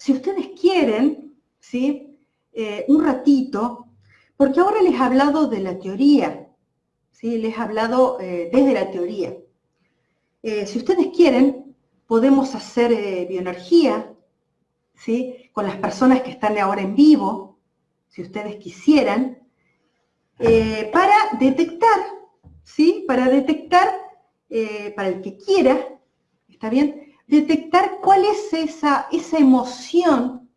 si ustedes quieren, ¿sí? Eh, un ratito, porque ahora les he hablado de la teoría, ¿sí? Les he hablado eh, desde la teoría. Eh, si ustedes quieren, podemos hacer bioenergía, ¿sí? Con las personas que están ahora en vivo, si ustedes quisieran, para detectar, ¿sí? Para detectar, para el que quiera, ¿está bien? Detectar cuál es esa, esa emoción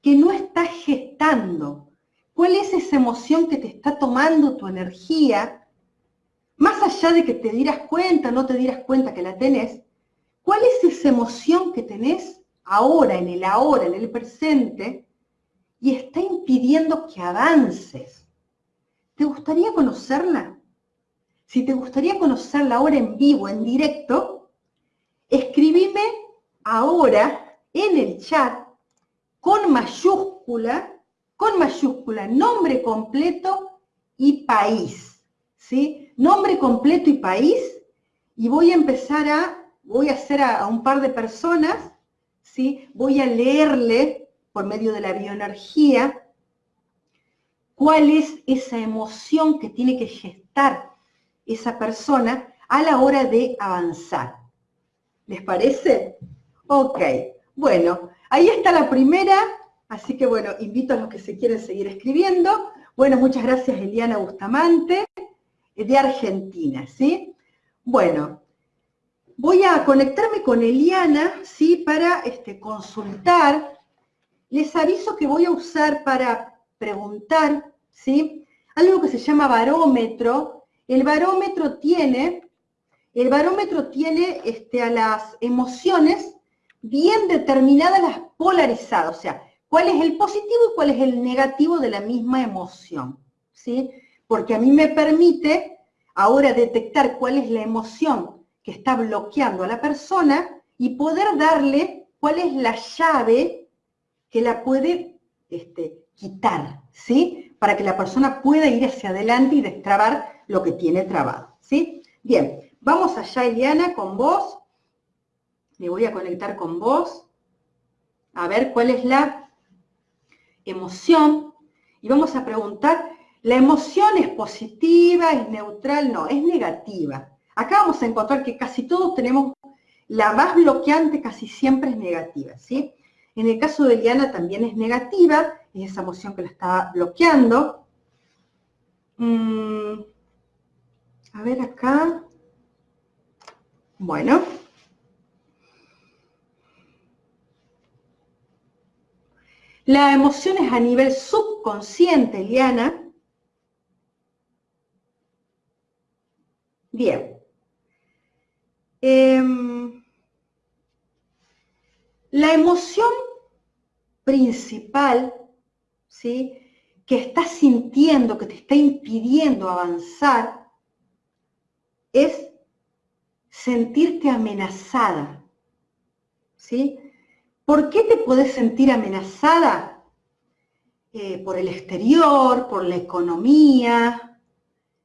que no estás gestando, cuál es esa emoción que te está tomando tu energía, más allá de que te dieras cuenta, no te dieras cuenta que la tenés, cuál es esa emoción que tenés ahora, en el ahora, en el presente, y está impidiendo que avances. ¿Te gustaría conocerla? Si te gustaría conocerla ahora en vivo, en directo, escribime ahora en el chat con mayúscula, con mayúscula, nombre completo y país, ¿sí? Nombre completo y país, y voy a empezar a, voy a hacer a, un par de personas, ¿sí? Voy a leerle por medio de la bioenergía cuál es esa emoción que tiene que gestar esa persona a la hora de avanzar. ¿Les parece? Ok, bueno, ahí está la primera, así que bueno, invito a los que se quieren seguir escribiendo. Bueno, muchas gracias Eliana Bustamante, de Argentina, ¿sí? Bueno, voy a conectarme con Eliana, ¿sí? Para este, consultar. Les aviso que voy a usar para preguntar, ¿sí? Algo que se llama barómetro. El barómetro tiene el barómetro tiene este, a las emociones bien determinadas, las polarizadas, o sea, cuál es el positivo y cuál es el negativo de la misma emoción, ¿sí? Porque a mí me permite ahora detectar cuál es la emoción que está bloqueando a la persona y poder darle cuál es la llave que la puede este, quitar, ¿sí? Para que la persona pueda ir hacia adelante y destrabar lo que tiene trabado, ¿sí? Bien, Vamos allá, Eliana, con vos. Me voy a conectar con vos. A ver cuál es la emoción. Y vamos a preguntar, ¿la emoción es positiva, es neutral? No, es negativa. Acá vamos a encontrar que casi todos tenemos, la más bloqueante casi siempre es negativa, ¿sí? En el caso de Eliana también es negativa, es esa emoción que la está bloqueando. Mm, a ver acá. Bueno. La emoción es a nivel subconsciente, Liana. Bien. Em, la emoción principal, ¿sí? que estás sintiendo, que te está impidiendo avanzar, es sentirte amenazada. ¿Sí? ¿Por qué te puedes sentir amenazada? Eh, por el exterior, por la economía,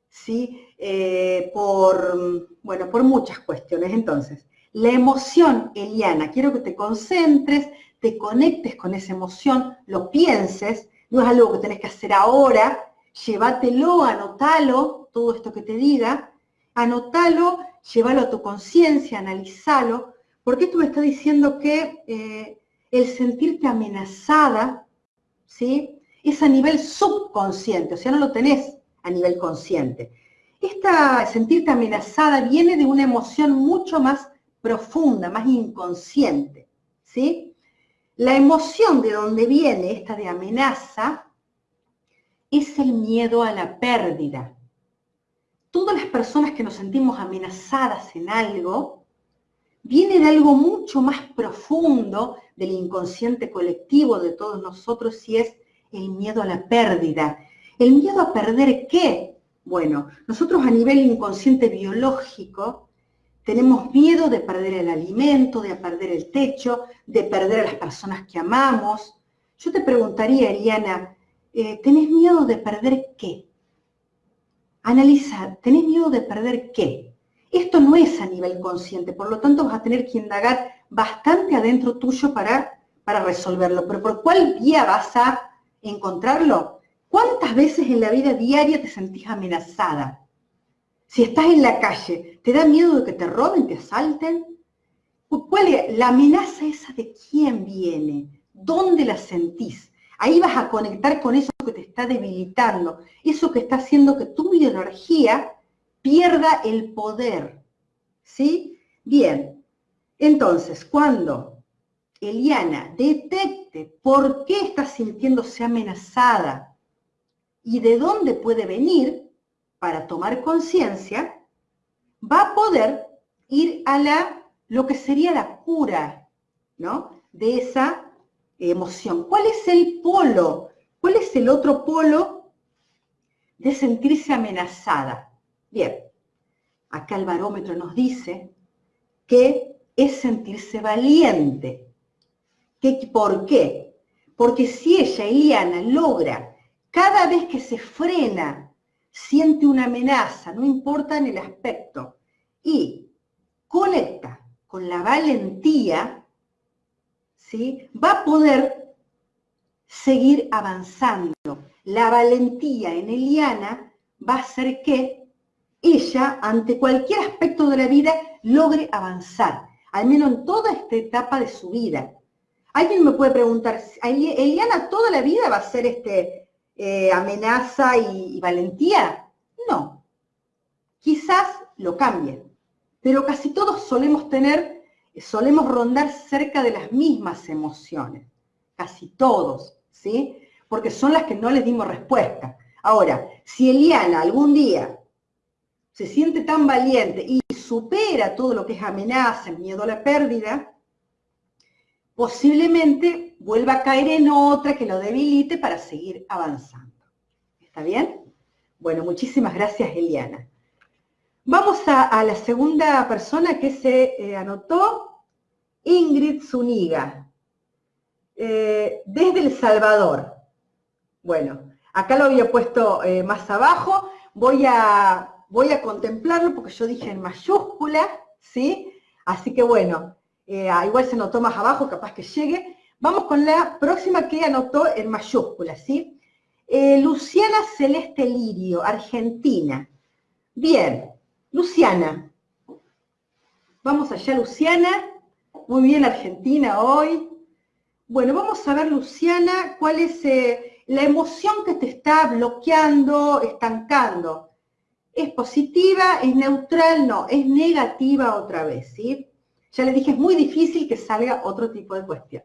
¿sí? Eh, por, bueno, por muchas cuestiones. Entonces, la emoción, Eliana, quiero que te concentres, te conectes con esa emoción, lo pienses, no es algo que tenés que hacer ahora, llévatelo, anótalo, todo esto que te diga, anótalo llévalo a tu conciencia, analizalo, porque tú me estás diciendo que eh, el sentirte amenazada, ¿sí? Es a nivel subconsciente, o sea, no lo tenés a nivel consciente. Esta sentirte amenazada viene de una emoción mucho más profunda, más inconsciente, ¿sí? La emoción de donde viene esta de amenaza es el miedo a la pérdida, todas las personas que nos sentimos amenazadas en algo, viene de algo mucho más profundo del inconsciente colectivo de todos nosotros y es el miedo a la pérdida. ¿El miedo a perder qué? Bueno, nosotros a nivel inconsciente biológico tenemos miedo de perder el alimento, de perder el techo, de perder a las personas que amamos. Yo te preguntaría, Eliana, eh, ¿tenés miedo de perder qué? Analizar, ¿tenés miedo de perder qué? Esto no es a nivel consciente, por lo tanto vas a tener que indagar bastante adentro tuyo para para resolverlo, pero ¿por cuál vía vas a encontrarlo? ¿Cuántas veces en la vida diaria te sentís amenazada? Si estás en la calle, ¿te da miedo de que te roben, te asalten? ¿Cuál la amenaza esa de quién viene? ¿Dónde la sentís? Ahí vas a conectar con eso que te está debilitando, eso que está haciendo que tu energía pierda el poder. ¿Sí? Bien, entonces, cuando Eliana detecte por qué está sintiéndose amenazada y de dónde puede venir para tomar conciencia, va a poder ir a la, lo que sería la cura, ¿no? De esa emoción. ¿Cuál es el polo? ¿Cuál es el otro polo de sentirse amenazada? Bien, acá el barómetro nos dice que es sentirse valiente. ¿Qué, ¿Por qué? Porque si ella, Eliana, logra, cada vez que se frena, siente una amenaza, no importa en el aspecto, y conecta con la valentía, ¿sí? va a poder seguir avanzando. La valentía en Eliana va a hacer que ella, ante cualquier aspecto de la vida, logre avanzar, al menos en toda esta etapa de su vida. Alguien me puede preguntar, ¿Eliana toda la vida va a ser este, eh, amenaza y, y valentía? No. Quizás lo cambien, pero casi todos solemos tener, solemos rondar cerca de las mismas emociones, casi todos, ¿sí? Porque son las que no les dimos respuesta. Ahora, si Eliana algún día se siente tan valiente y supera todo lo que es amenaza, miedo a la pérdida, posiblemente vuelva a caer en otra que lo debilite para seguir avanzando. ¿Está bien? Bueno, muchísimas gracias, Eliana. Vamos a, la segunda persona que se eh, anotó, Ingrid Zuniga, eh, desde El Salvador. Bueno, acá lo había puesto eh, más abajo. Voy a voy a contemplarlo porque yo dije en mayúscula, ¿sí? Así que bueno, eh, igual se notó más abajo, capaz que llegue. Vamos con la próxima que anotó en mayúscula, ¿sí? Luciana Celeste Lirio, Argentina. Bien, Luciana. Vamos allá, Luciana. Muy bien, Argentina hoy. Bueno, vamos a ver, Luciana, cuál es eh, la emoción que te está bloqueando, estancando. ¿Es positiva? ¿Es neutral? No, es negativa otra vez, ¿sí? Ya le dije, es muy difícil que salga otro tipo de cuestión.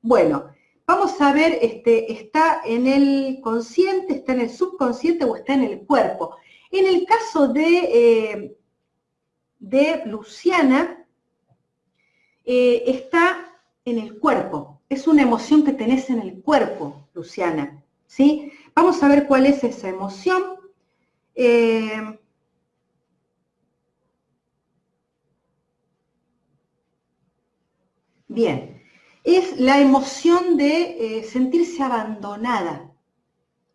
Bueno, vamos a ver, este, ¿está en el consciente, está en el subconsciente o está en el cuerpo? En el caso de, eh, de Luciana, eh, está en el cuerpo. Es una emoción que tenés en el cuerpo, Luciana, ¿sí? Vamos a ver cuál es esa emoción. Eh, bien, es la emoción de eh, sentirse abandonada.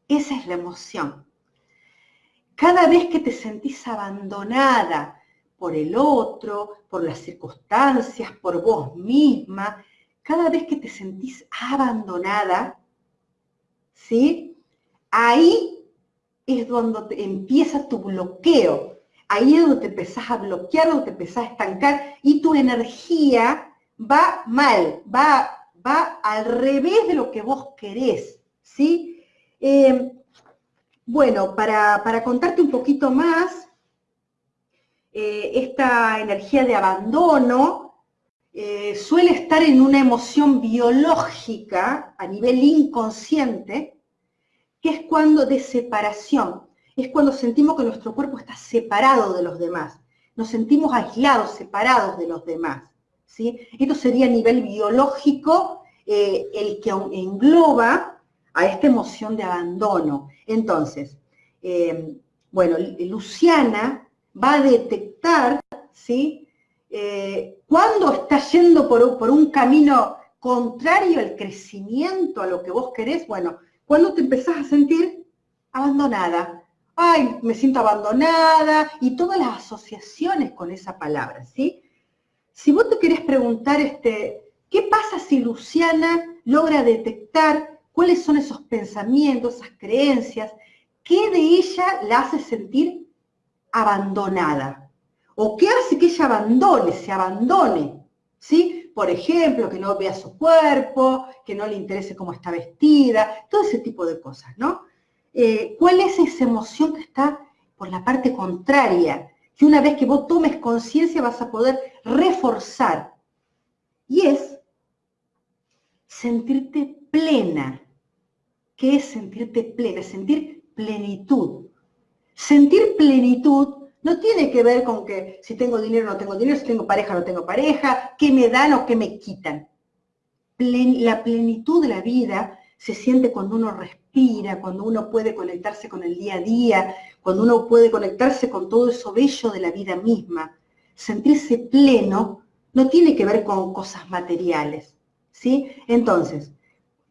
Esa es la emoción. Cada vez que te sentís abandonada por el otro, por las circunstancias, por vos misma, cada vez que te sentís abandonada, ¿sí? Ahí es donde empieza tu bloqueo. Ahí es donde te empezás a bloquear, donde te empezás a estancar y tu energía va mal, va, va al revés de lo que vos querés, ¿sí? Eh, bueno, para, contarte un poquito más, eh, esta energía de abandono eh, suele estar en una emoción biológica a nivel inconsciente, que es cuando de separación, es cuando sentimos que nuestro cuerpo está separado de los demás, nos sentimos aislados, separados de los demás. ¿sí? Esto sería a nivel biológico eh, el que engloba a esta emoción de abandono. Entonces, eh, bueno, Luciana va a detectar, ¿sí? Eh, cuando está yendo por, por un camino contrario al crecimiento, a lo que vos querés, bueno, cuando te empezás a sentir abandonada. Ay, me siento abandonada y todas las asociaciones con esa palabra, ¿sí? Si vos te querés preguntar este, ¿Qué pasa si Luciana logra detectar cuáles son esos pensamientos, esas creencias, qué de ella la hace sentir abandonada? ¿O qué hace que ella abandone, se abandone? ¿Sí? Por ejemplo, que no vea su cuerpo, que no le interese cómo está vestida, todo ese tipo de cosas, ¿no? Eh, ¿Cuál es esa emoción que está por la parte contraria? Que una vez que vos tomes conciencia vas a poder reforzar. Y es sentirte plena. ¿Qué es sentirte plena? Sentir plenitud. Sentir plenitud no tiene que ver con que si tengo dinero o no tengo dinero, si tengo pareja o no tengo pareja, qué me dan o qué me quitan. la plenitud de la vida se siente cuando uno respira, cuando uno puede conectarse con el día a día, cuando uno puede conectarse con todo eso bello de la vida misma. Sentirse pleno no tiene que ver con cosas materiales. ¿sí? Entonces,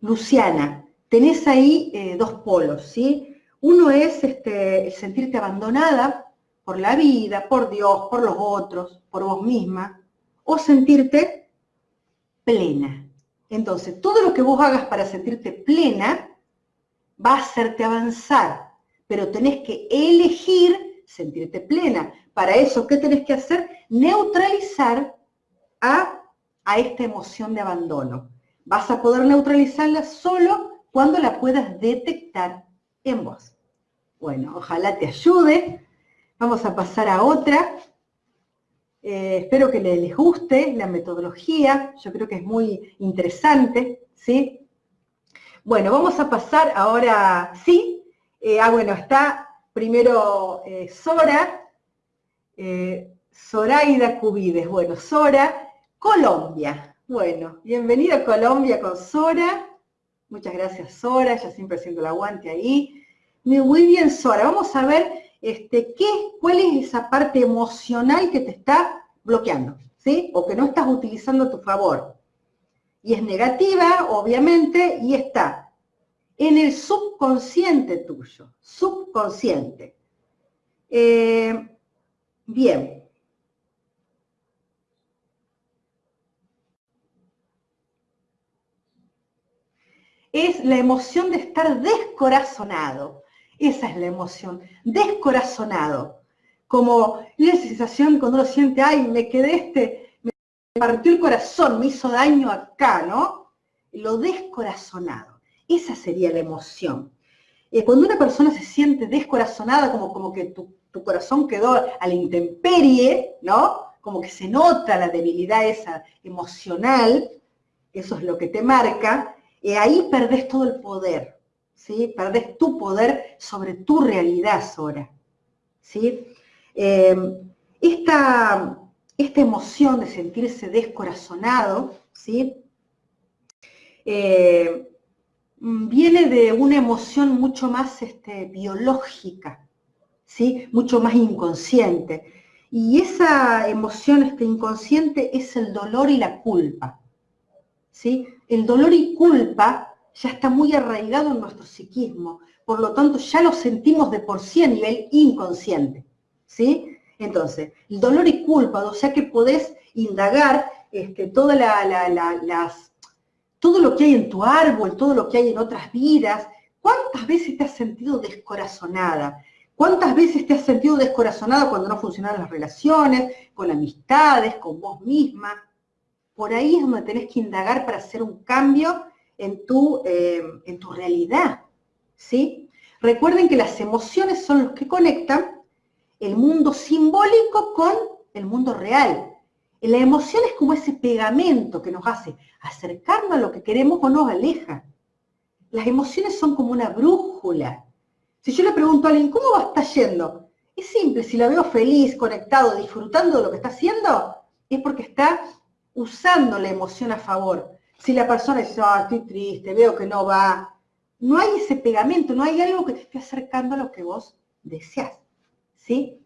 Luciana, tenés ahí eh, dos polos, ¿sí? Uno es este, el sentirte abandonada por la vida, por Dios, por los otros, por vos misma, o sentirte plena. Entonces, todo lo que vos hagas para sentirte plena va a hacerte avanzar, pero tenés que elegir sentirte plena. Para eso, ¿qué tenés que hacer? Neutralizar a a esta emoción de abandono. Vas a poder neutralizarla solo cuando la puedas detectar en vos. Bueno, ojalá te ayude. Vamos a pasar a otra. Eh, espero que les guste la metodología. Yo creo que es muy interesante, ¿sí? Bueno, vamos a pasar ahora, sí. Eh, ah, bueno, está primero eh, Sora, Zoraida Cubides. Bueno, Sora Colombia. Bueno, bienvenida a Colombia con Sora. Muchas gracias, Sora, ya siempre haciendo el aguante ahí. Muy bien, Sora. Vamos a ver este, qué, cuál es esa parte emocional que te está bloqueando, ¿sí? O que no estás utilizando a tu favor. Y es negativa, obviamente, y está en el subconsciente tuyo, subconsciente. Eh, bien, es la emoción de estar descorazonado. Esa es la emoción, descorazonado. Como la sensación cuando uno siente, ay, me quedé este, me partió el corazón, me hizo daño acá, ¿no? Lo descorazonado. Esa sería la emoción. Eh, cuando una persona se siente descorazonada, como, como que tu, tu corazón quedó a la intemperie, ¿no? Como que se nota la debilidad esa emocional, eso es lo que te marca, y ahí perdés todo el poder, ¿sí? Perdés tu poder sobre tu realidad, Sora, ¿sí? Em, esta, emoción de sentirse descorazonado, ¿sí? Eh, viene de una emoción mucho más este, biológica, ¿sí? Mucho más inconsciente. Y esa emoción este, inconsciente es el dolor y la culpa. ¿sí? El dolor y culpa ya está muy arraigado en nuestro psiquismo, por lo tanto ya lo sentimos de por sí a nivel inconsciente, ¿sí? Entonces, el dolor y culpa, o sea que podés indagar este, todo lo que hay en tu árbol, todo lo que hay en otras vidas, ¿cuántas veces te has sentido descorazonada? ¿Cuántas veces te has sentido descorazonada cuando no funcionan las relaciones, con amistades, con vos misma? por ahí es donde tenés que indagar para hacer un cambio en tu, eh, en tu realidad, ¿sí? Recuerden que las emociones son los que conectan el mundo simbólico con el mundo real. La emoción es como ese pegamento que nos hace acercarnos a lo que queremos o nos aleja. Las emociones son como una brújula. Si yo le pregunto a alguien, ¿cómo va a estar yendo? Es simple, si la veo feliz, conectado, disfrutando de lo que está haciendo, es porque está usando la emoción a favor. Si la persona dice, ah, estoy triste, veo que no va, no hay ese pegamento, no hay algo que te esté acercando a lo que vos deseas. ¿Sí?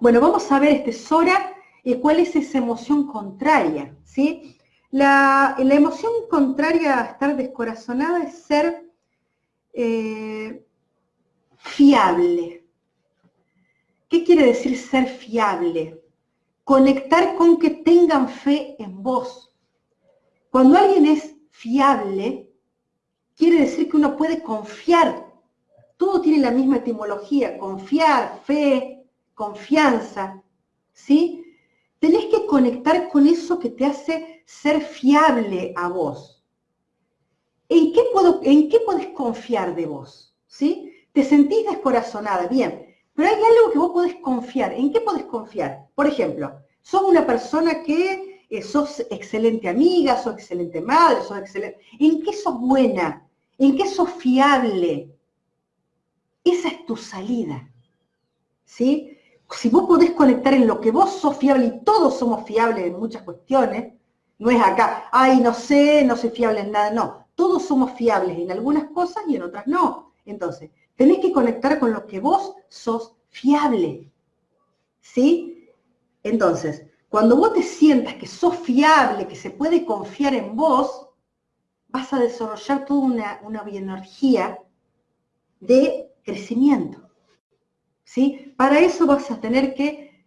Bueno, vamos a ver, este Sora, eh, cuál es esa emoción contraria. ¿Sí? La, emoción contraria a estar descorazonada es ser eh, fiable. ¿Qué quiere decir ser fiable? conectar con que tengan fe en vos. Cuando alguien es fiable, quiere decir que uno puede confiar. Todo tiene la misma etimología, confiar, fe, confianza, ¿sí? Tenés que conectar con eso que te hace ser fiable a vos. ¿En qué, puedo, ¿En qué podés confiar de vos? ¿Sí? Te sentís descorazonada, bien, pero hay algo que vos podés confiar. ¿En qué podés confiar? Por ejemplo, sos una persona que sos excelente amiga, sos excelente madre, sos excelente... ¿En qué sos buena? ¿En qué sos fiable? Esa es tu salida. ¿Sí? Si vos podés conectar en lo que vos sos fiable, y todos somos fiables en muchas cuestiones, no es acá, ay, no sé, no soy fiable en nada, no. Todos somos fiables en algunas cosas y en otras no. Entonces, tenés que conectar con lo que vos sos fiable. ¿Sí? Entonces, cuando vos te sientas que sos fiable, que se puede confiar en vos, vas a desarrollar toda una, una bioenergía de crecimiento. ¿Sí? Para eso vas a tener que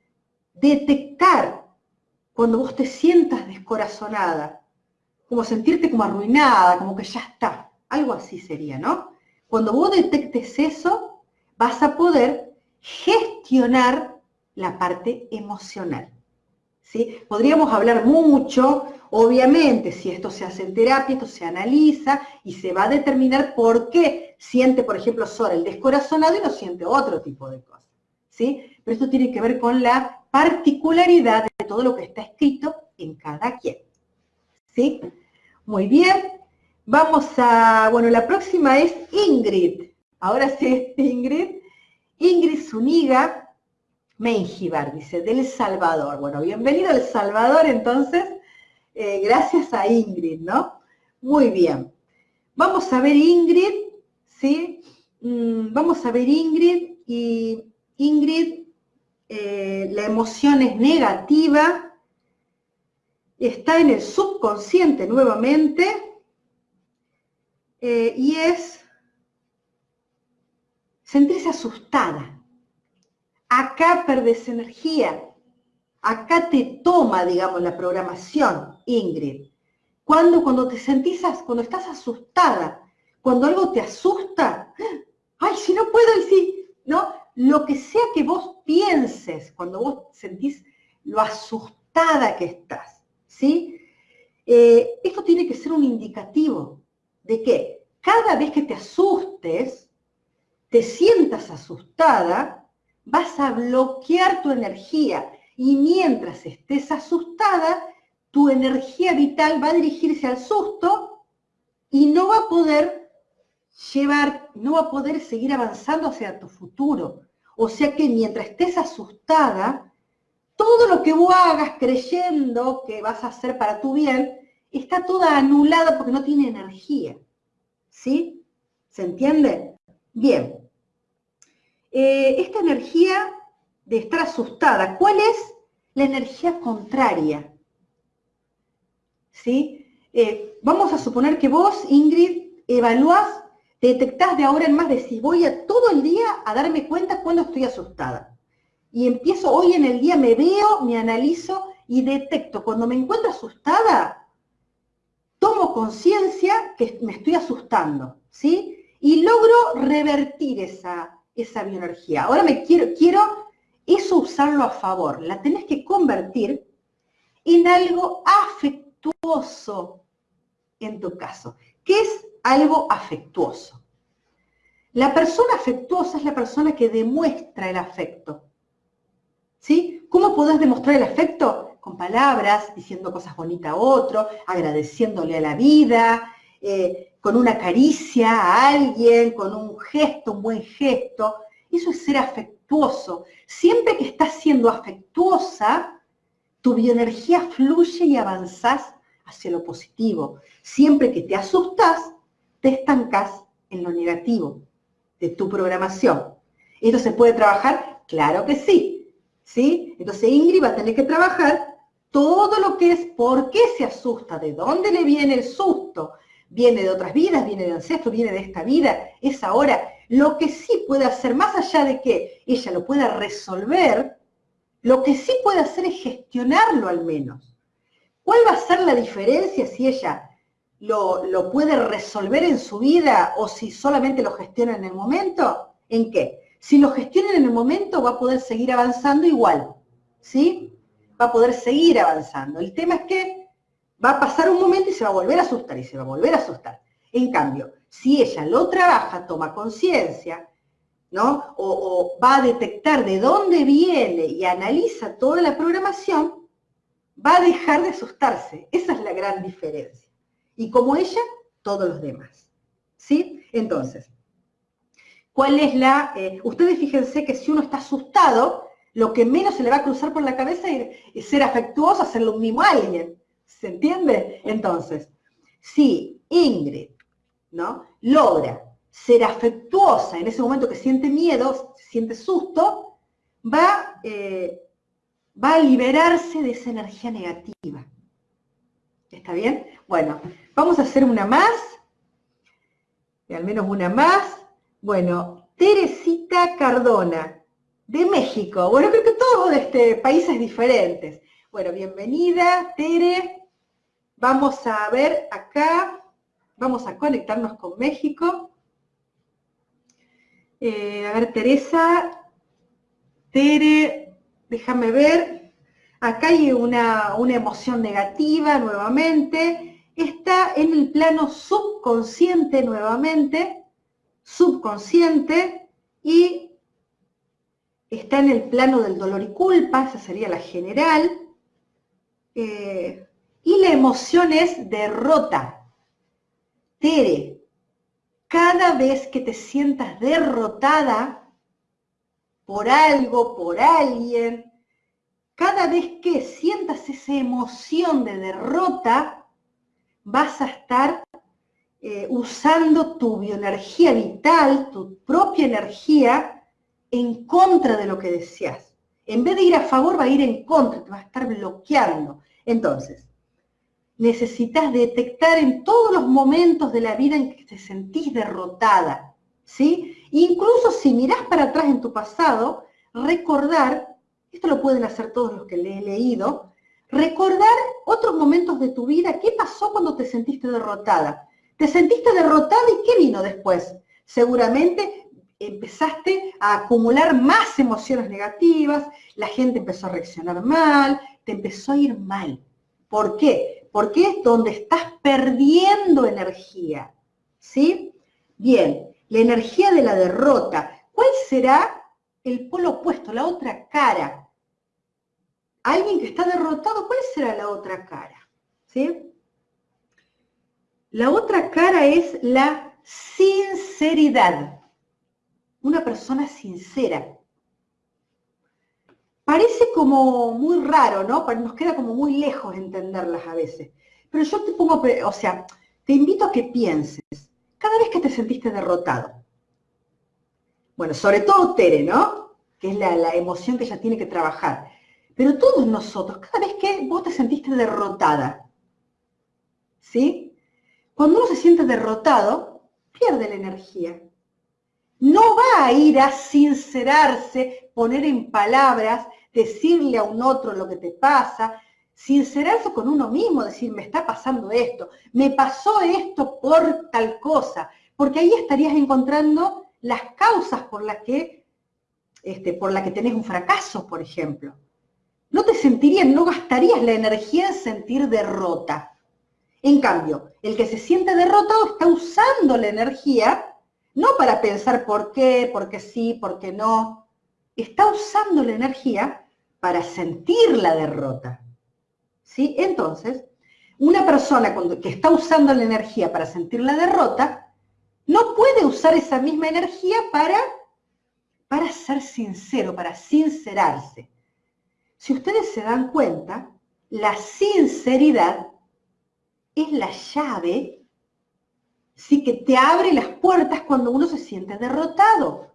detectar cuando vos te sientas descorazonada, como sentirte como arruinada, como que ya está, algo así sería, ¿no? Cuando vos detectes eso, vas a poder gestionar la parte emocional. Podríamos hablar mucho, obviamente, si esto se hace en terapia, esto se analiza y se va a determinar por qué siente, por ejemplo, Sora el descorazonado y no siente otro tipo de cosas. ¿sí? Pero esto tiene que ver con la particularidad de todo lo que está escrito en cada quien. ¿sí? Muy bien. Vamos a, bueno, la próxima es Ingrid. Ahora sí, Ingrid. Ingrid Zuniga Menjivar, dice, del Salvador. Bueno, bienvenido al Salvador, entonces, eh, gracias a Ingrid, ¿no? Muy bien. Vamos a ver Ingrid, ¿sí? Mm, vamos a ver Ingrid, y Ingrid, eh, la emoción es negativa, está en el subconsciente nuevamente, eh, y es sentirse asustada. Acá perdés energía. Acá te toma, digamos, la programación, Ingrid. Cuando, cuando te sentís, cuando estás asustada, cuando algo te asusta, ay, si no puedo, y ¿no? Lo que sea que vos pienses, cuando vos sentís lo asustada que estás, ¿sí? Eh, esto tiene que ser un indicativo de que cada vez que te asustes, te sientas asustada, vas a bloquear tu energía y mientras estés asustada, tu energía vital va a dirigirse al susto y no va a poder llevar, no va a poder seguir avanzando hacia tu futuro. O sea que mientras estés asustada, todo lo que vos hagas creyendo que vas a hacer para tu bien, está toda anulada porque no tiene energía. ¿Sí? ¿Se entiende? Bien. Eh, esta energía de estar asustada, ¿cuál es la energía contraria? ¿Sí? Eh, vamos a suponer que vos, Ingrid, evaluás, detectás de ahora en más, decís, voy a todo el día a darme cuenta cuando estoy asustada. Y empiezo, hoy en el día me veo, me analizo y detecto, cuando me encuentro asustada, tomo conciencia que me estoy asustando, ¿sí? Y logro revertir esa, esa bioenergía. Ahora me quiero, quiero eso usarlo a favor. La tenés que convertir en algo afectuoso en tu caso. ¿Qué es algo afectuoso? La persona afectuosa es la persona que demuestra el afecto. ¿Sí? ¿Cómo podés demostrar el afecto? con palabras, diciendo cosas bonitas a otro, agradeciéndole a la vida, eh, con una caricia a alguien, con un gesto, un buen gesto. Eso es ser afectuoso. Siempre que estás siendo afectuosa, tu bioenergía fluye y avanzás hacia lo positivo. Siempre que te asustas, te estancas en lo negativo de tu programación. ¿Esto se puede trabajar? Claro que sí. ¿Sí? Entonces Ingrid va a tener que trabajar todo lo que es por qué se asusta, de dónde le viene el susto, viene de otras vidas, viene de ancestros, viene de esta vida, es ahora. Lo que sí puede hacer, más allá de que ella lo pueda resolver, lo que sí puede hacer es gestionarlo al menos. ¿Cuál va a ser la diferencia si ella lo, lo puede resolver en su vida o si solamente lo gestiona en el momento? ¿En qué? Si lo gestiona en el momento va a poder seguir avanzando igual, ¿sí? Va a poder seguir avanzando. El tema es que va a pasar un momento y se va a volver a asustar y se va a volver a asustar. En cambio, si ella lo trabaja, toma conciencia, ¿no? O, va a detectar de dónde viene y analiza toda la programación, va a dejar de asustarse. Esa es la gran diferencia. Y como ella, todos los demás. ¿Sí? Entonces, ¿cuál es la...? Eh, ustedes fíjense que si uno está asustado, lo que menos se le va a cruzar por la cabeza es ser afectuoso, hacerle un mimo a alguien. ¿Se entiende? Entonces, si Ingrid, ¿no? Logra ser afectuosa en ese momento que siente miedo, siente susto, va, eh, va a liberarse de esa energía negativa. ¿Está bien? Bueno, vamos a hacer una más, al menos una más. Bueno, Teresita Cardona, de México. Bueno, creo que todos de este, países diferentes. Bueno, bienvenida, Tere. Vamos a ver acá, vamos a conectarnos con México. Eh, a ver, Teresa, Tere, déjame ver. Acá hay una, una emoción negativa nuevamente. Está en el plano subconsciente nuevamente, subconsciente, y está en el plano del dolor y culpa, esa sería la general. Eh, y la emoción es derrota. Tere, cada vez que te sientas derrotada por algo, por alguien, cada vez que sientas esa emoción de derrota, vas a estar eh, usando tu bioenergía vital, tu propia energía, en contra de lo que deseas. En vez de ir a favor, va a ir en contra, te va a estar bloqueando. Entonces, necesitas detectar en todos los momentos de la vida en que te sentís derrotada, ¿sí? Incluso si mirás para atrás en tu pasado, recordar, esto lo pueden hacer todos los que le he leído, recordar otros momentos de tu vida, qué pasó cuando te sentiste derrotada. Te sentiste derrotada y qué vino después. Seguramente empezaste a acumular más emociones negativas, la gente empezó a reaccionar mal, te empezó a ir mal. ¿Por qué? Porque es donde estás perdiendo energía. ¿Sí? Bien, la energía de la derrota. ¿Cuál será el polo opuesto, la otra cara? Alguien que está derrotado, ¿cuál será la otra cara? ¿Sí? La otra cara es la sinceridad. Una persona sincera. Parece como muy raro, ¿no? Nos queda como muy lejos entenderlas a veces. Pero yo te pongo, o sea, te invito a que pienses, cada vez que te sentiste derrotado, bueno, sobre todo Tere, ¿no? Que es la, emoción que ella tiene que trabajar. Pero todos nosotros, cada vez que vos te sentiste derrotada, ¿sí? Cuando uno se siente derrotado, pierde la energía. No va a ir a sincerarse, poner en palabras decirle a un otro lo que te pasa, sincerarse con uno mismo, decir, me está pasando esto, me pasó esto por tal cosa, porque ahí estarías encontrando las causas por las que, este, por la que tenés un fracaso, por ejemplo. No te sentirías, no gastarías la energía en sentir derrota. En cambio, el que se siente derrotado está usando la energía, no para pensar por qué, por qué sí, por qué no, está usando la energía para sentir la derrota. ¿Sí? Entonces, una persona que está usando la energía para sentir la derrota, no puede usar esa misma energía para, para ser sincero, para sincerarse. Si ustedes se dan cuenta, la sinceridad es la llave ¿sí? que te abre las puertas cuando uno se siente derrotado.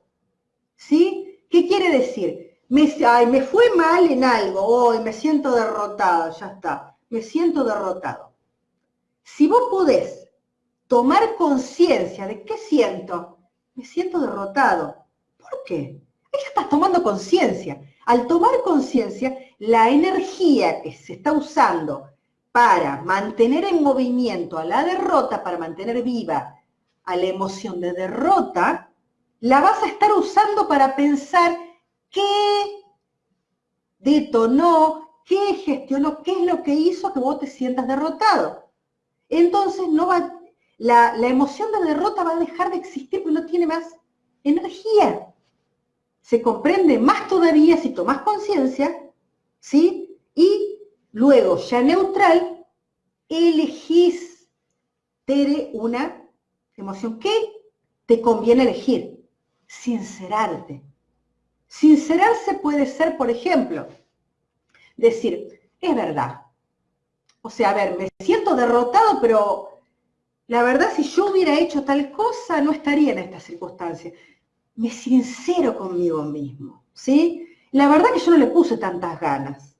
¿Sí? ¿Qué quiere decir? Me, ay, me fue mal en algo, hoy me siento derrotado, ya está, me siento derrotado. Si vos podés tomar conciencia de qué siento, me siento derrotado. ¿Por qué? Ahí ya estás tomando conciencia. Al tomar conciencia, la energía que se está usando para mantener en movimiento a la derrota, para mantener viva a la emoción de derrota, la vas a estar usando para pensar qué detonó, qué gestionó, qué es lo que hizo que vos te sientas derrotado. Entonces no va, la, emoción de derrota va a dejar de existir porque no tiene más energía. Se comprende más todavía si tomas conciencia, ¿sí? Y luego, ya neutral, elegís, Tere, una emoción que te conviene elegir. Sincerarte. Sincerarse puede ser, por ejemplo, decir, es verdad. O sea, a ver, me siento derrotado, pero la verdad si yo hubiera hecho tal cosa, no estaría en esta circunstancia. Me sincero conmigo mismo, ¿sí? La verdad que yo no le puse tantas ganas.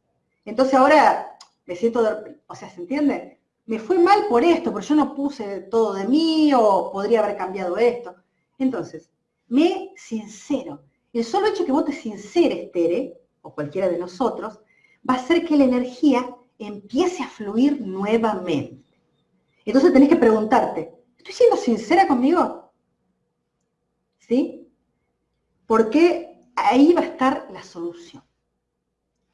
Entonces ahora me siento, o sea, ¿se entiende? Me fue mal por esto, pero yo no puse todo de mí o podría haber cambiado esto. Entonces, me sincero. El solo hecho que vos te sinceres, Tere, o cualquiera de nosotros, va a hacer que la energía empiece a fluir nuevamente. Entonces tenés que preguntarte, ¿estoy siendo sincera conmigo? ¿Sí? Porque ahí va a estar la solución.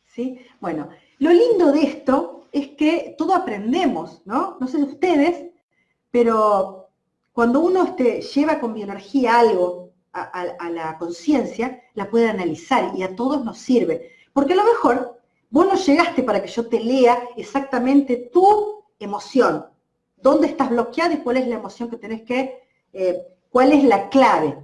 ¿Sí? Bueno, lo lindo de esto es que todo aprendemos, ¿no? No sé de ustedes, pero cuando uno este, lleva con bioenergía algo a, la conciencia, la puede analizar y a todos nos sirve. Porque a lo mejor vos no llegaste para que yo te lea exactamente tu emoción, dónde estás bloqueado y cuál es la emoción que tenés que, eh, cuál es la clave.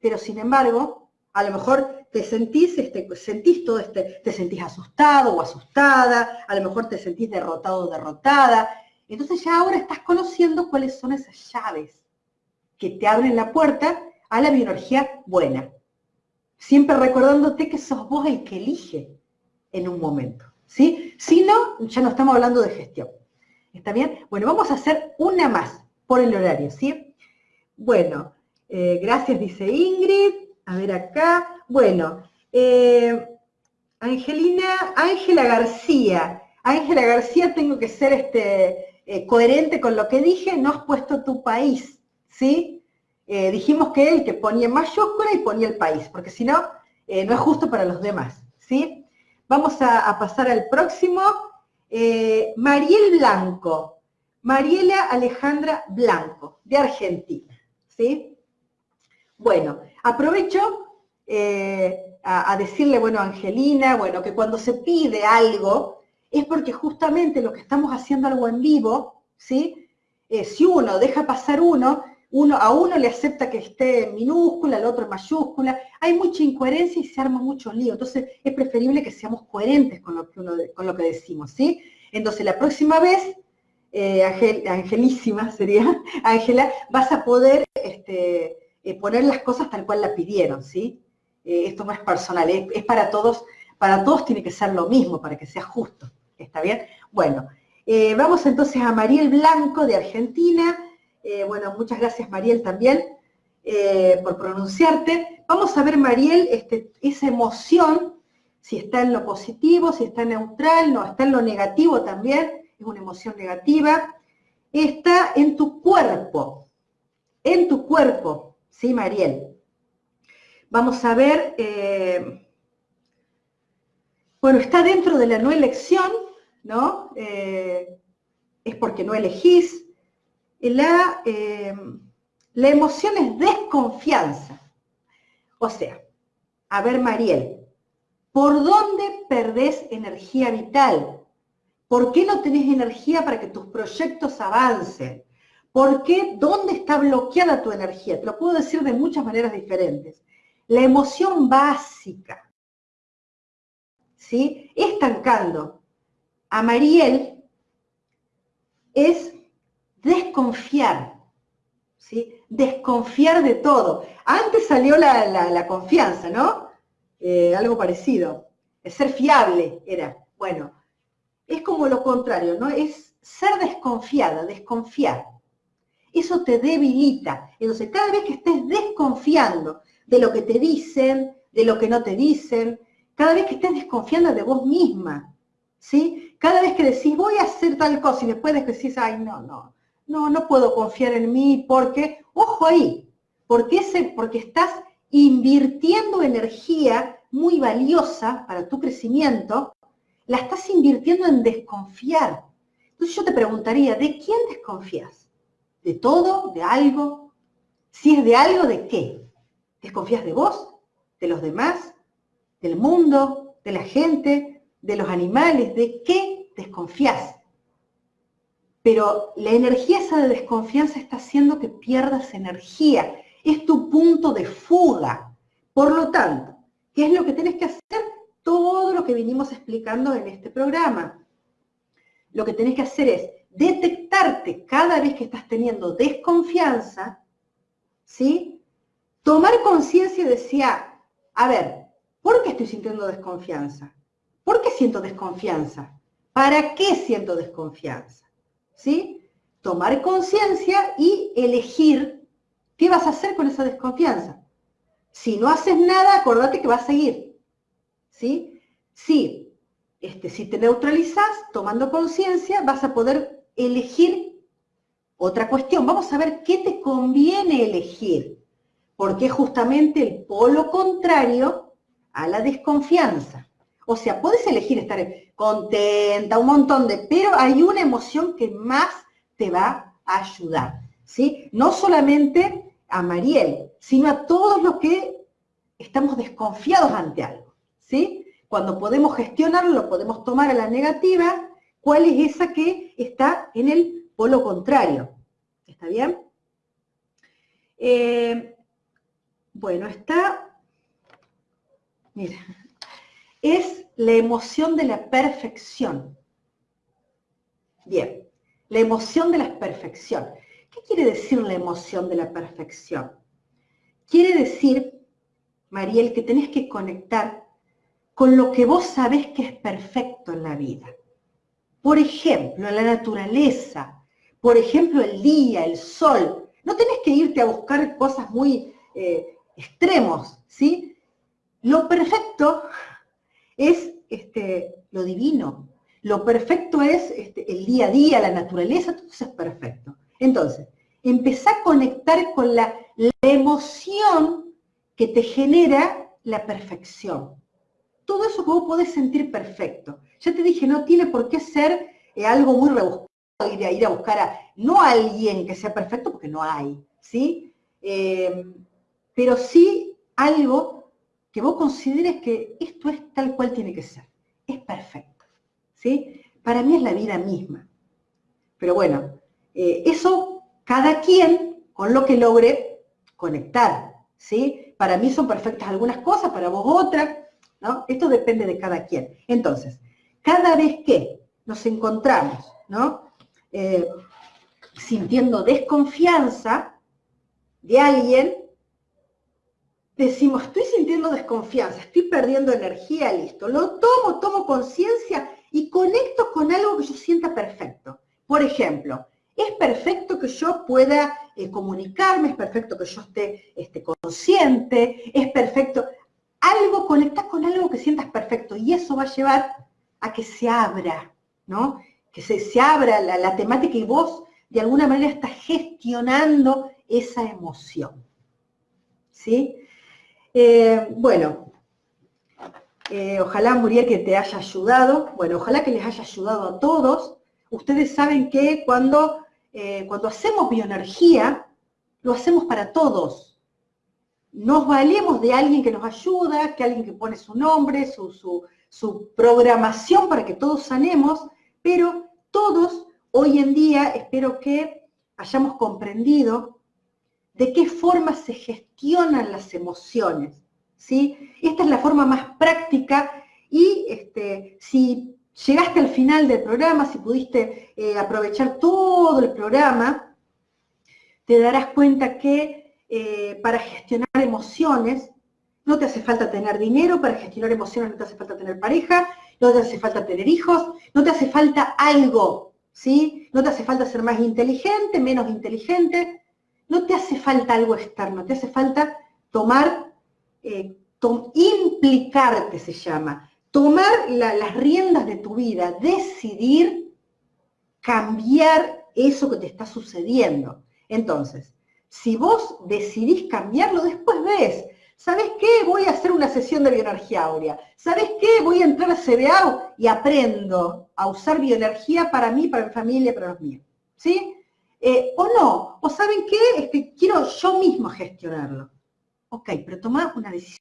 Pero sin embargo, a lo mejor te sentís, este, sentís todo este, te sentís asustado o asustada, a lo mejor te sentís derrotado o derrotada. Entonces ya ahora estás conociendo cuáles son esas llaves que te abren la puerta a la bioenergía buena. Siempre recordándote que sos vos el que elige en un momento. ¿sí? Si no, ya no estamos hablando de gestión. ¿Está bien? Bueno, vamos a hacer una más por el horario, ¿sí? Bueno, eh, gracias, dice Ingrid. A ver acá. Bueno, eh, Angelina, Ángela García. Ángela García, tengo que ser este, eh, coherente con lo que dije, no has puesto tu país, ¿sí? Dijimos que él que ponía mayúscula y ponía el país, porque si no, no es justo para los demás, ¿sí? Vamos a pasar al próximo. Eh, Mariel Blanco, Mariela Alejandra Blanco, de Argentina. ¿sí? Bueno, aprovecho eh, a, decirle, bueno, Angelina, bueno, que cuando se pide algo, es porque justamente lo que estamos haciendo algo en vivo, ¿sí? Eh, si uno deja pasar uno, uno, a uno le acepta que esté en minúscula, al otro en mayúscula, hay mucha incoherencia y se arma mucho lío. Entonces es preferible que seamos coherentes con lo que, uno, con lo que decimos, ¿sí? Entonces la próxima vez, eh, Angelísima sería, Ángela, vas a poder este, eh, poner las cosas tal cual la pidieron, ¿sí? Eh, esto no es personal, es, es, para todos, para todos tiene que ser lo mismo, para que sea justo, ¿está bien? Bueno, vamos entonces a Mariel Blanco de Argentina, eh, bueno, muchas gracias Mariel también eh, por pronunciarte. Vamos a ver, Mariel, este, esa emoción, si está en lo positivo, si está neutral, no, está en lo negativo también, es una emoción negativa. Está en tu cuerpo, en tu cuerpo, ¿sí, Mariel? Vamos a ver, eh, bueno, está dentro de la no elección, ¿no? es porque no elegís, la, eh, la emoción es desconfianza. O sea, a ver, Mariel, ¿por dónde perdés energía vital? ¿Por qué no tenés energía para que tus proyectos avancen? ¿Por qué? ¿Dónde está bloqueada tu energía? Te lo puedo decir de muchas maneras diferentes. La emoción básica, ¿sí? Estancando a Mariel es desconfiar, ¿sí? Desconfiar de todo. Antes salió la, confianza, ¿no? Eh, algo parecido. ser fiable era. Bueno, es como lo contrario, ¿no? Es ser desconfiada, desconfiar. Eso te debilita. Entonces, cada vez que estés desconfiando de lo que te dicen, de lo que no te dicen, cada vez que estés desconfiando de vos misma, ¿sí? Cada vez que decís, voy a hacer tal cosa y después decís, ay, no, no, no, no puedo confiar en mí porque, ojo ahí, porque, porque estás invirtiendo energía muy valiosa para tu crecimiento, la estás invirtiendo en desconfiar. Entonces yo te preguntaría, ¿de quién desconfías? ¿De todo? ¿De algo? Si es de algo, ¿de qué? ¿Desconfías de vos? ¿De los demás? ¿Del mundo? ¿De la gente? ¿De los animales? ¿De qué desconfías? Pero la energía esa de desconfianza está haciendo que pierdas energía. Es tu punto de fuga. Por lo tanto, ¿qué es lo que tienes que hacer? Todo lo que vinimos explicando en este programa. Lo que tenés que hacer es detectarte cada vez que estás teniendo desconfianza, ¿sí? Tomar conciencia y decir, ah, a ver, ¿por qué estoy sintiendo desconfianza? ¿Por qué siento desconfianza? ¿Para qué siento desconfianza? ¿Sí? Tomar conciencia y elegir qué vas a hacer con esa desconfianza. Si no haces nada, acordate que va a seguir, ¿sí? Si, este, si te neutralizas, tomando conciencia, vas a poder elegir otra cuestión. Vamos a ver qué te conviene elegir, porque es justamente el polo contrario a la desconfianza. O sea, puedes elegir estar contenta, un montón de, pero hay una emoción que más te va a ayudar, ¿sí? No solamente a Mariel, sino a todos los que estamos desconfiados ante algo, ¿sí? Cuando podemos gestionarlo, lo podemos tomar a la negativa, ¿cuál es esa que está en el polo contrario? ¿Está bien? Eh, bueno, está, mira, es la emoción de la perfección. Bien, la emoción de la perfección. ¿Qué quiere decir la emoción de la perfección? Quiere decir, Mariel, que tenés que conectar con lo que vos sabés que es perfecto en la vida. Por ejemplo, la naturaleza, por ejemplo, el día, el sol. No tenés que irte a buscar cosas muy eh, extremos, ¿sí? Lo perfecto es este, lo divino. Lo perfecto es este, el día a día, la naturaleza, todo eso es perfecto. Entonces, empezá a conectar con la, emoción que te genera la perfección. Todo eso que vos podés sentir perfecto. Ya te dije, no tiene por qué ser eh, algo muy rebuscado, ir a, ir a buscar a, no a alguien que sea perfecto, porque no hay, ¿sí? Eh, pero sí algo que vos consideres que esto es tal cual tiene que ser. Es perfecto. ¿sí? Para mí es la vida misma. Pero bueno, eh, eso cada quien con lo que logre conectar. ¿sí? Para mí son perfectas algunas cosas, para vos otras. ¿no? Esto depende de cada quien. Entonces, cada vez que nos encontramos ¿no? Eh, sintiendo desconfianza de alguien, decimos, estoy sintiendo desconfianza, estoy perdiendo energía, listo. Lo tomo, tomo conciencia y conecto con algo que yo sienta perfecto. Por ejemplo, es perfecto que yo pueda eh, comunicarme, es perfecto que yo esté, esté, consciente, es perfecto. Algo, conecta con algo que sientas perfecto y eso va a llevar a que se abra, ¿no? Que se, se abra la, la temática y vos de alguna manera estás gestionando esa emoción. ¿Sí? Eh, bueno, eh, ojalá Muriel que te haya ayudado, bueno, ojalá que les haya ayudado a todos. Ustedes saben que cuando, eh, cuando hacemos bioenergía, lo hacemos para todos. Nos valemos de alguien que nos ayuda, que alguien que pone su nombre, su, su programación para que todos sanemos, pero todos hoy en día espero que hayamos comprendido de qué forma se gestionan las emociones. ¿sí? Esta es la forma más práctica y este, si llegaste al final del programa, si pudiste eh, aprovechar todo el programa, te darás cuenta que eh, para gestionar emociones no te hace falta tener dinero, para gestionar emociones no te hace falta tener pareja, no te hace falta tener hijos, no te hace falta algo, ¿sí? No te hace falta ser más inteligente, menos inteligente, no te hace falta algo externo, te hace falta tomar, eh, implicarte se llama, tomar las riendas de tu vida, decidir cambiar eso que te está sucediendo. Entonces, si vos decidís cambiarlo, después ves, ¿sabes qué? Voy a hacer una sesión de bioenergía áurea. ¿Sabes qué? Voy a entrar a CBA y aprendo a usar bioenergía para mí, para mi familia, para los míos. ¿Sí? Eh, o no, o ¿saben qué? Este, quiero yo mismo gestionarlo. Ok, pero toma una decisión.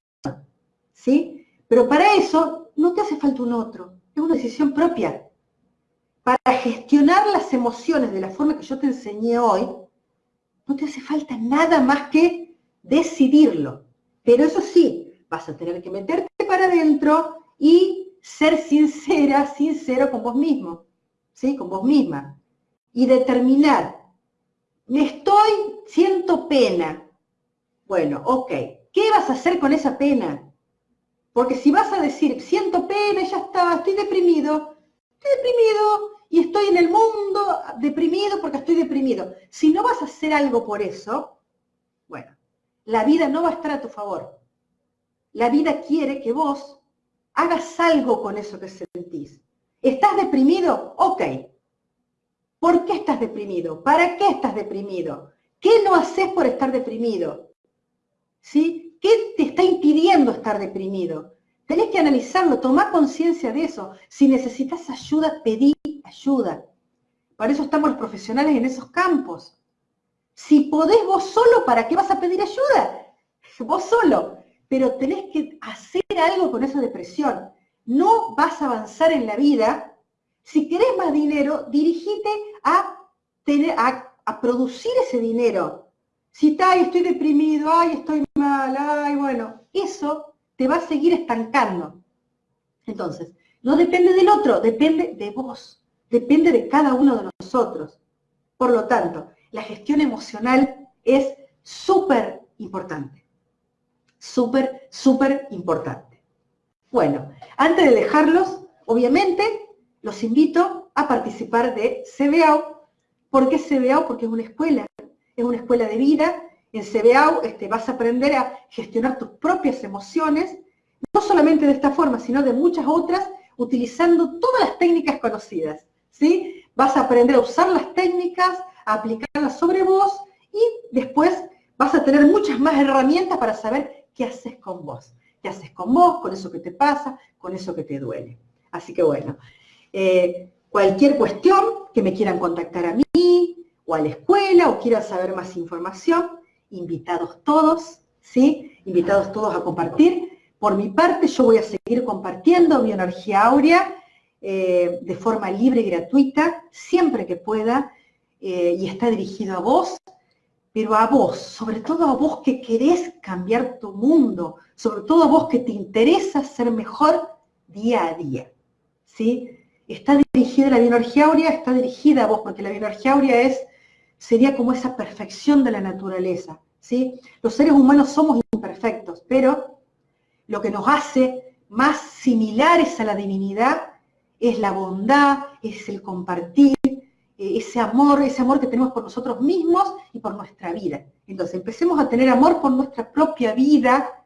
¿Sí? Pero para eso no te hace falta un otro, es una decisión propia. Para gestionar las emociones de la forma que yo te enseñé hoy, no te hace falta nada más que decidirlo. Pero eso sí, vas a tener que meterte para adentro y ser sincera, sincero con vos mismo, ¿sí? Con vos misma. Y determinar, me estoy, siento pena. Bueno, ok, ¿qué vas a hacer con esa pena? Porque si vas a decir, siento pena, ya está, estoy deprimido, estoy deprimido y estoy en el mundo deprimido porque estoy deprimido. Si no vas a hacer algo por eso, bueno, la vida no va a estar a tu favor. La vida quiere que vos hagas algo con eso que sentís. ¿Estás deprimido? Ok. ¿Por qué estás deprimido? ¿Para qué estás deprimido? ¿Qué no haces por estar deprimido? ¿Sí? ¿Qué te está impidiendo estar deprimido? Tenés que analizarlo, tomar conciencia de eso. Si necesitas ayuda, pedí ayuda. Para eso estamos los profesionales en esos campos. Si podés vos solo, ¿para qué vas a pedir ayuda? Vos solo. Pero tenés que hacer algo con esa depresión. No vas a avanzar en la vida. Si querés más dinero, dirigite a, tener, a producir ese dinero. Si está, estoy deprimido, ay, estoy mal, ay, bueno, eso te va a seguir estancando. Entonces, no depende del otro, depende de vos, depende de cada uno de nosotros. Por lo tanto, la gestión emocional es súper importante. Súper, súper importante. Bueno, antes de dejarlos, obviamente, los invito a participar de CBAO. ¿Por qué CBAO? Porque es una escuela es una escuela de vida. En CBAU este, vas a aprender a gestionar tus propias emociones, no solamente de esta forma, sino de muchas otras, utilizando todas las técnicas conocidas. ¿sí? Vas a aprender a usar las técnicas, a aplicarlas sobre vos y después vas a tener muchas más herramientas para saber qué haces con vos. ¿Qué haces con vos, con eso que te pasa, con eso que te duele? Así que bueno, eh, cualquier cuestión que me quieran contactar a mí, o a la escuela o quieran saber más información, invitados todos, ¿sí? Invitados todos a compartir. Por mi parte, yo voy a seguir compartiendo Bioenergía Áurea eh, de forma libre y gratuita, siempre que pueda, eh, y está dirigido a vos, pero a vos, sobre todo a vos que querés cambiar tu mundo, sobre todo a vos que te interesa ser mejor día a día, ¿sí? Está dirigida la bioenergía áurea, está dirigida a vos, porque la bioenergía áurea es sería como esa perfección de la naturaleza. ¿sí? Los seres humanos somos imperfectos, pero lo que nos hace más similares a la divinidad es la bondad, es el compartir, eh, ese amor, ese amor que tenemos por nosotros mismos y por nuestra vida. Entonces empecemos a tener amor por nuestra propia vida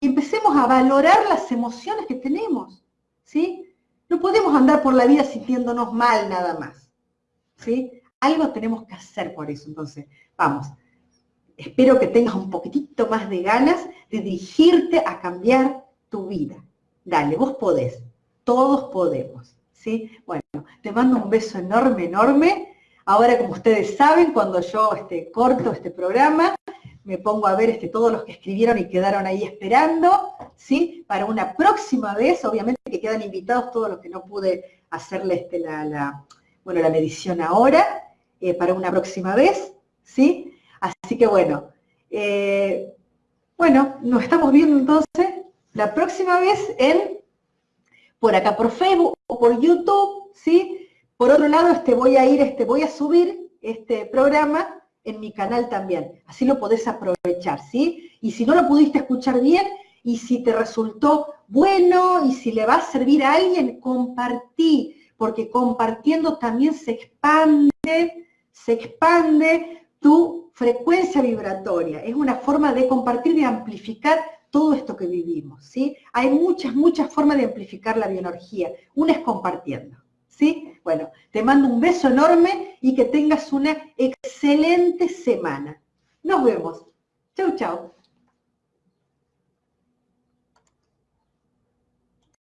y empecemos a valorar las emociones que tenemos. ¿sí? No podemos andar por la vida sintiéndonos mal nada más. ¿sí? Algo tenemos que hacer por eso. Entonces, vamos, espero que tengas un poquitito más de ganas de dirigirte a cambiar tu vida. Dale, vos podés, todos podemos. ¿sí? Bueno, te mando un beso enorme, enorme. Ahora, como ustedes saben, cuando yo este, corto este programa, me pongo a ver este, todos los que escribieron y quedaron ahí esperando, ¿sí? Para una próxima vez, obviamente que quedan invitados todos los que no pude hacerle este, la, bueno, la medición ahora, eh, para una próxima vez, ¿sí? Así que bueno, eh, bueno, nos estamos viendo entonces la próxima vez en, por acá por Facebook o por YouTube, ¿sí? Por otro lado, este, voy a ir, este, voy a subir este programa en mi canal también, así lo podés aprovechar, ¿sí? Y si no lo pudiste escuchar bien, y si te resultó bueno, y si le va a servir a alguien, compartí, porque compartiendo también se expande se expande tu frecuencia vibratoria, es una forma de compartir, de amplificar todo esto que vivimos, ¿sí? Hay muchas, muchas formas de amplificar la bioenergía. Una es compartiendo, ¿sí? Bueno, te mando un beso enorme y que tengas una excelente semana. Nos vemos. Chau, chau.